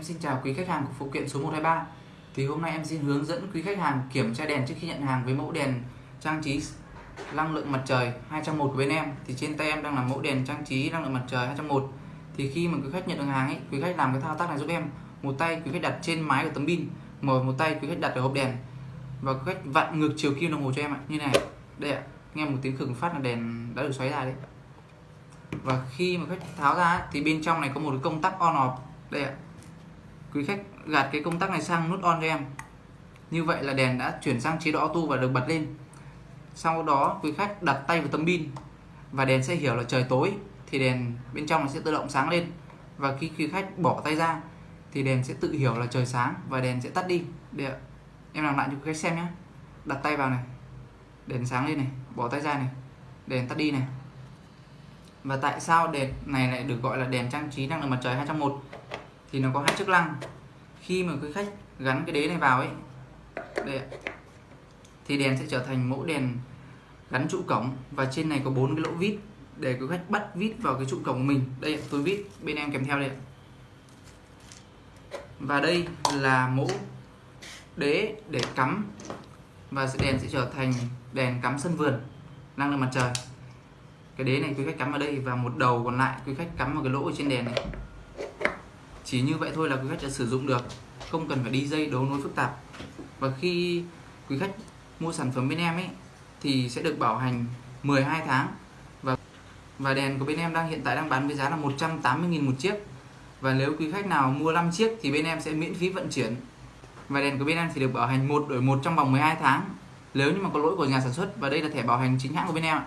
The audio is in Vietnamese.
Em xin chào quý khách hàng của phụ kiện số 123 Thì hôm nay em xin hướng dẫn quý khách hàng kiểm tra đèn trước khi nhận hàng với mẫu đèn trang trí năng lượng mặt trời 201 của bên em. Thì trên tay em đang là mẫu đèn trang trí năng lượng mặt trời 201 Thì khi mà quý khách nhận được hàng ấy, quý khách làm cái thao tác này giúp em. Một tay quý khách đặt trên mái của tấm pin Một, một tay quý khách đặt ở hộp đèn. Và quý khách vặn ngược chiều kim đồng hồ cho em ạ. Như này, đây ạ. Nghe một tiếng khửng phát là đèn đã được xoáy ra đấy. Và khi mà khách tháo ra thì bên trong này có một cái công tắc on off. Đây ạ quý khách gạt cái công tắc này sang nút on cho em. Như vậy là đèn đã chuyển sang chế độ auto và được bật lên. Sau đó, quý khách đặt tay vào tấm pin và đèn sẽ hiểu là trời tối, thì đèn bên trong nó sẽ tự động sáng lên. Và khi quý khách bỏ tay ra, thì đèn sẽ tự hiểu là trời sáng và đèn sẽ tắt đi. Để em làm lại cho quý khách xem nhé. Đặt tay vào này. Đèn sáng lên này, bỏ tay ra này. Đèn tắt đi này. Và tại sao đèn này lại được gọi là đèn trang trí năng lượng mặt trời 201 thì nó có hai chức năng. Khi mà quý khách gắn cái đế này vào ấy, đây thì đèn sẽ trở thành mẫu đèn gắn trụ cổng và trên này có bốn cái lỗ vít để quý khách bắt vít vào cái trụ cổng của mình. Đây tôi vít, bên em kèm theo đây và đây là mẫu đế để cắm và đèn sẽ trở thành đèn cắm sân vườn, năng lượng mặt trời. Cái đế này quý khách cắm vào đây và một đầu còn lại, quý khách cắm vào cái lỗ ở trên đèn này chỉ như vậy thôi là quý khách đã sử dụng được. Không cần phải đi dây đấu nối phức tạp. Và khi quý khách mua sản phẩm bên em ấy, thì sẽ được bảo hành 12 tháng. Và và đèn của bên em đang, hiện tại đang bán với giá là 180.000 một chiếc. Và nếu quý khách nào mua 5 chiếc thì bên em sẽ miễn phí vận chuyển. Và đèn của bên em thì được bảo hành một đổi một trong vòng 12 tháng. Nếu như mà có lỗi của nhà sản xuất, và đây là thẻ bảo hành chính hãng của bên em ạ.